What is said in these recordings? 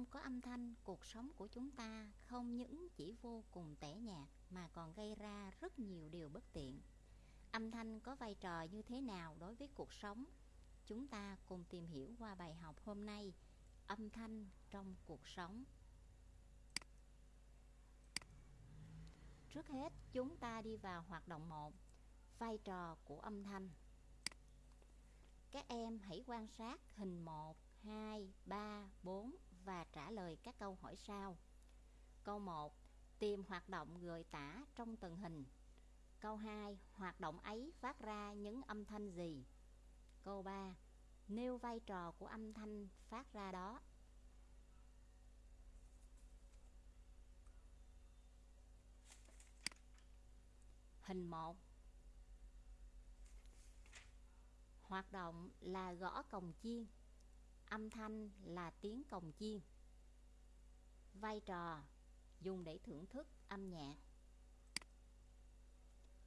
Không có âm thanh, cuộc sống của chúng ta không những chỉ vô cùng tẻ nhạt mà còn gây ra rất nhiều điều bất tiện. Âm thanh có vai trò như thế nào đối với cuộc sống? Chúng ta cùng tìm hiểu qua bài học hôm nay, âm thanh trong cuộc sống. Trước hết, chúng ta đi vào hoạt động 1, vai trò của âm thanh. Các em hãy quan sát hình 1, 2, 3, 4 và trả lời các câu hỏi sau. Câu 1. Tìm hoạt động gợi tả trong từng hình. Câu 2. Hoạt động ấy phát ra những âm thanh gì? Câu 3. Nêu vai trò của âm thanh phát ra đó. Hình 1 Hoạt động là gõ cồng chiên Âm thanh là tiếng cồng chiên Vai trò dùng để thưởng thức âm nhạc.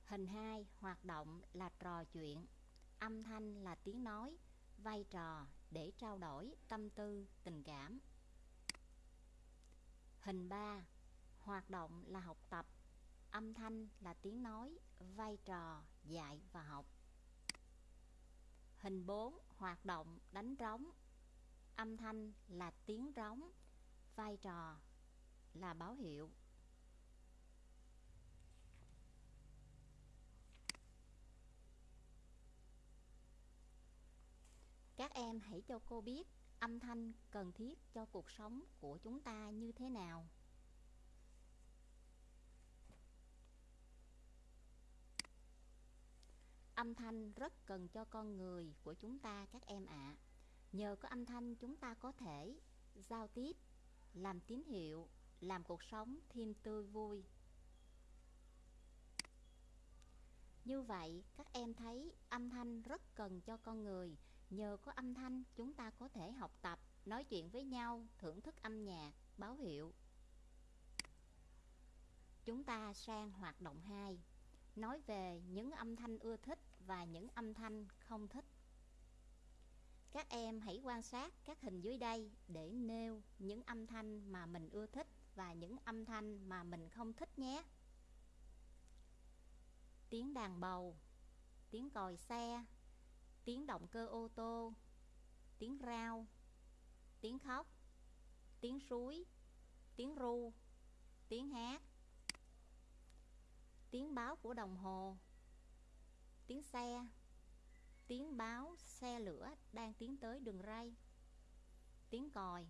Hình 2 hoạt động là trò chuyện. Âm thanh là tiếng nói Vai trò để trao đổi tâm tư, tình cảm. Hình 3 Hoạt động là học tập. Âm thanh là tiếng nói Vai trò dạy và học. Hình 4 hoạt động đánh trống. Âm thanh là tiếng rống, Vai trò là báo hiệu Các em hãy cho cô biết âm thanh cần thiết cho cuộc sống của chúng ta như thế nào Âm thanh rất cần cho con người của chúng ta, các em ạ. À. Nhờ có âm thanh chúng ta có thể giao tiếp, làm tín hiệu, làm cuộc sống thêm tươi vui. Như vậy, các em thấy âm thanh rất cần cho con người. Nhờ có âm thanh chúng ta có thể học tập, nói chuyện với nhau, thưởng thức âm nhạc, báo hiệu. Chúng ta sang hoạt động 2 nói về những âm thanh ưa thích và những âm thanh không thích. Các em hãy quan sát các hình dưới đây để nêu những âm thanh mà mình ưa thích và những âm thanh mà mình không thích nhé. Tiếng đàn bầu, tiếng còi xe, tiếng động cơ ô tô, tiếng rao, tiếng khóc, tiếng suối, tiếng ru, tiếng hát tiếng báo của đồng hồ tiếng xe tiếng báo xe lửa đang tiến tới đường ray. Tiếng còi.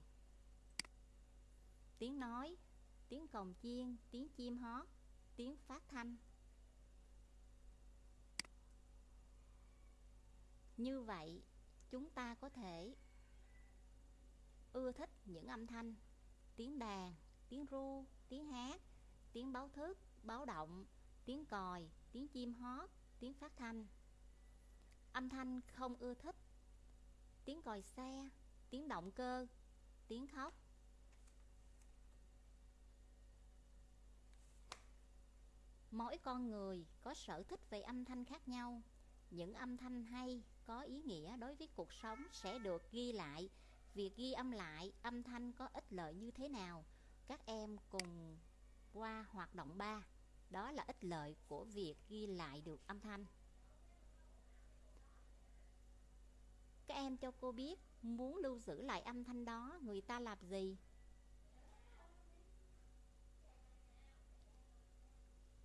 Tiếng nói. Tiếng cồng chiên tiếng chim hót tiếng phát thanh. Như vậy chúng ta có thể ưa thích những âm thanh tiếng đàn tiếng ru tiếng hát tiếng báo thức báo động tiếng còi, tiếng chim hót, tiếng phát thanh. Âm thanh không ưa thích, tiếng còi xe, tiếng động cơ, tiếng khóc. Mỗi con người có sở thích về âm thanh khác nhau. Những âm thanh hay, có ý nghĩa đối với cuộc sống sẽ được ghi lại. Việc ghi âm lại âm thanh có ích lợi như thế nào? Các em cùng qua hoạt động 3. Đó là ích lợi của việc ghi lại được âm thanh Các em cho cô biết Muốn lưu giữ lại âm thanh đó, Người ta làm gì?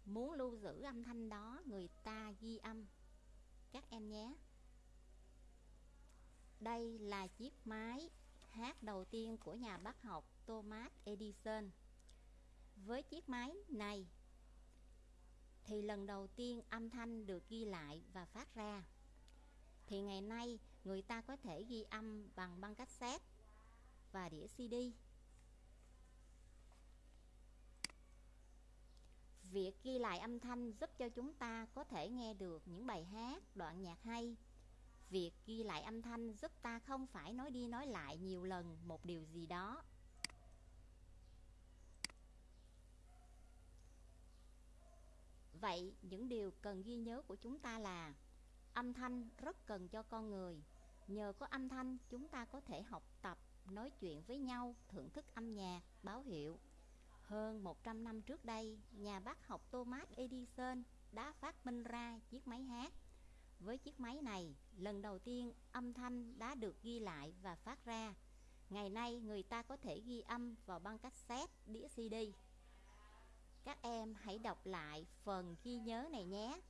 Muốn lưu giữ âm thanh đó, Người ta ghi âm. Các em nhé. Đây là chiếc máy hát đầu tiên của nhà bác học Thomas Edison. Với chiếc máy này thì lần đầu tiên âm thanh được ghi lại và phát ra. Thì ngày nay người ta có thể ghi âm bằng băng cassette và đĩa CD. Việc ghi lại âm thanh giúp cho chúng ta có thể nghe được những bài hát, đoạn nhạc hay. Việc ghi lại âm thanh giúp ta không phải nói đi nói lại nhiều lần một điều gì đó Vậy những điều cần ghi nhớ của chúng ta là Âm thanh rất cần cho con người Nhờ có âm thanh chúng ta có thể học tập nói chuyện với nhau, thưởng thức âm nhạc, báo hiệu. Hơn 100 năm trước đây, nhà bác học Thomas Edison đã phát minh ra chiếc máy hát. Với chiếc máy này, lần đầu tiên âm thanh đã được ghi lại và phát ra. Ngày nay, người ta có thể ghi âm vào băng cassette, đĩa CD. Các em hãy đọc lại phần ghi nhớ này nhé.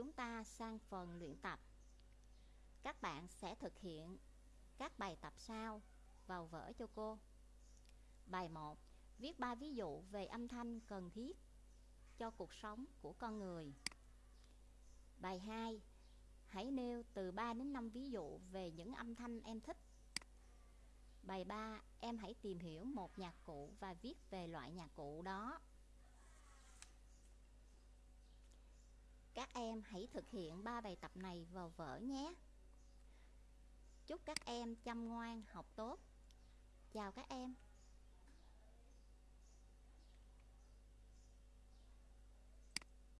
Chúng ta sang phần luyện tập. Các bạn sẽ thực hiện các bài tập sau vào vở cho cô. Bài 1. Viết 3 ví dụ về âm thanh cần thiết cho cuộc sống của con người. Bài 2. Hãy nêu từ 3 đến 5 ví dụ về những âm thanh em thích. Bài 3. Em hãy tìm hiểu một nhạc cụ và viết về loại nhạc cụ đó. Các em hãy thực hiện 3 bài tập này vào vở nhé. Chúc các em chăm ngoan, học tốt. Chào các em.